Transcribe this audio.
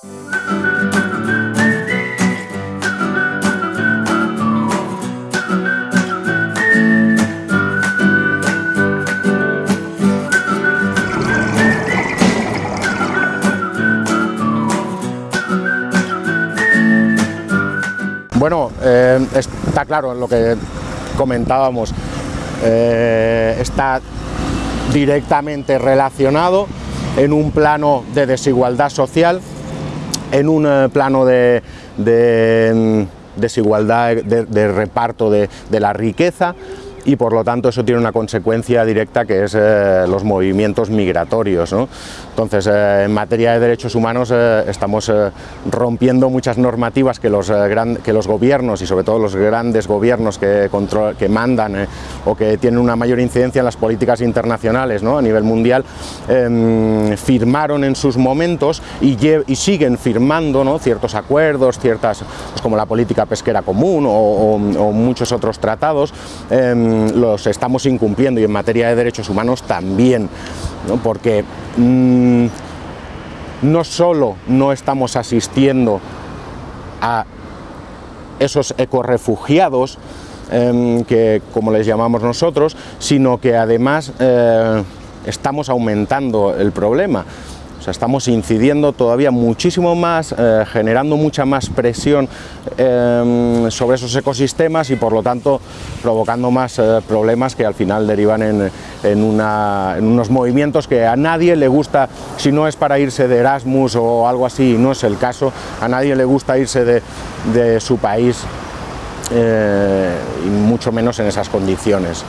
Bueno, eh, está claro lo que comentábamos, eh, está directamente relacionado en un plano de desigualdad social en un eh, plano de, mm, desigualdad de, reparto de, la riqueza, y por lo tanto eso tiene una consecuencia directa que es eh, los movimientos migratorios. Entonces, eh, en materia de derechos humanos estamos rompiendo muchas normativas que los, que los gobiernos y sobre todo los grandes gobiernos que, que mandan o que tienen una mayor incidencia en las políticas internacionales a nivel mundial em, firmaron en sus momentos y, siguen firmando ¿no? ciertos acuerdos, ciertas, pues como la política pesquera común o, muchos otros tratados em, los estamos incumpliendo y en materia de derechos humanos también, porque mm, no solo no estamos asistiendo a esos ecorefugiados, em, que como les llamamos nosotros, sino que además eh, estamos aumentando el problema. Estamos incidiendo todavía muchísimo más, eh, generando mucha más presión em, sobre esos ecosistemas y por lo tanto provocando más eh, problemas que al final derivan en, unos movimientos que a nadie le gusta, si no es para irse de Erasmus o algo así, no es el caso, a nadie le gusta irse de, su país eh, y mucho menos en esas condiciones.